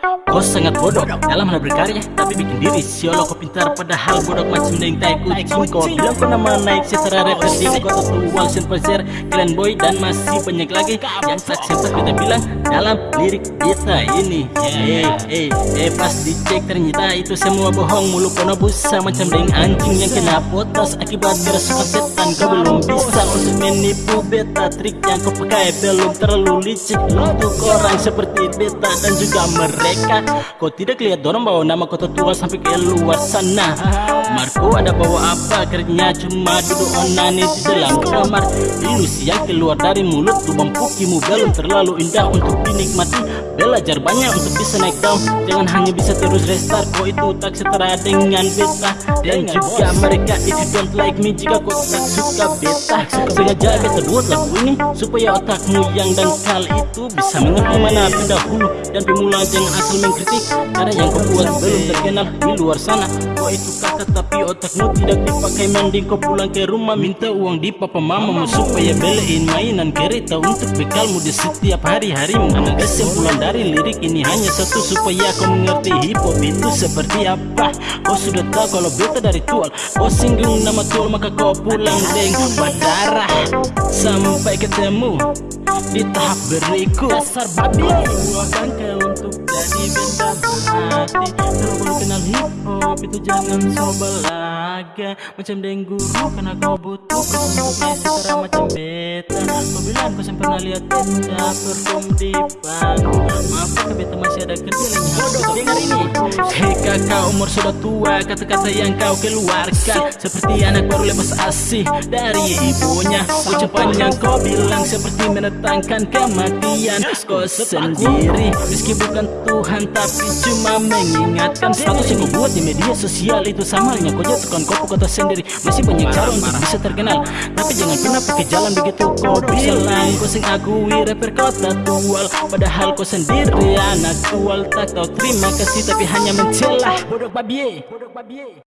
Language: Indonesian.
Kau sangat bodoh dalam hal berkarya Tapi bikin diri. Siolo kau pintar Padahal bodoh macam deng tai kucing Kau bilang kau nama naik secara rapper Di kota tual sen Clan boy dan masih banyak lagi Yang tak sempat kita bilang dalam lirik kita ini. Eh eh eh pas dicek ternyata itu semua bohong. Mulut kono busa macam deng anjing yang kena potos Akibat kerasukan setan kau belum menipu beta Trik yang kau pakai belum terlalu licik. Untuk orang seperti beta dan juga mereka Kau tidak lihat dorong bawa nama kota tua sampai ke luar sana. Marco ada bawa apa kerjanya cuma duduk onani di dalam kamar. Ilusi yang keluar dari mulut lubang pukimu belum terlalu indah untuk dinikmati. Belajar banyak untuk bisa naik down Jangan hanya bisa terus restart. Kau itu tak setara dengan beta. Dan juga mereka if you don't like me Jika kau tak suka beta Sengaja beta buat lagu ini Supaya otakmu yang dangkal itu Bisa mengerti mana pendahulu dan pemula Jangan asal mengkritik. Karena yang kau buat belum terkenal di luar sana. Kau itu kakak tapi otakmu tidak dipakai. Mending kau pulang ke rumah minta uang di papa mamamu Supaya beliin mainan kereta untuk bekalmu di setiap hari-harimu. Kesimpulan dari lirik ini hanya satu Supaya kau mengerti hip hop itu seperti apa. Kau sudah tahu kalau beta dari tual. Kau singgung nama tual maka kau pulang deng. Berdarah Sampai ketemu di tahap berikut. Dasar babi. Buahkan kau untuk jadi benda berhati Kalau belum kenal hip hop itu jangan coba laga Macam deng guru karena kau butuh Kesembuhnya setara macam beta. Kau bilang kau sempat pernah lihat beta perform di panggung Maaf kakak beta masih ada kerja lagi. Harus dengar ini? Hei kakak umur sudah tua. Kata-kata yang kau keluarkan Seperti anak baru lepas asih dari ibunya. Ucapan yang kau bilang seperti menetangkan kematian. Kau sendiri Meski bukan Tuhan tapi cuma mengingatkan Status yang kau buat di media sosial. Itu sama halnya kau jatuhkan kau kota sendiri. Masih banyak cara untuk bisa terkenal. Tapi jangan pernah pakai jalan begitu. Kau bilang Kau sing akui rapper kota tual. Padahal kau sendiri anak tual. Tak tahu terima kasih tapi hanya mencelah Bodoh babie Bodoh babie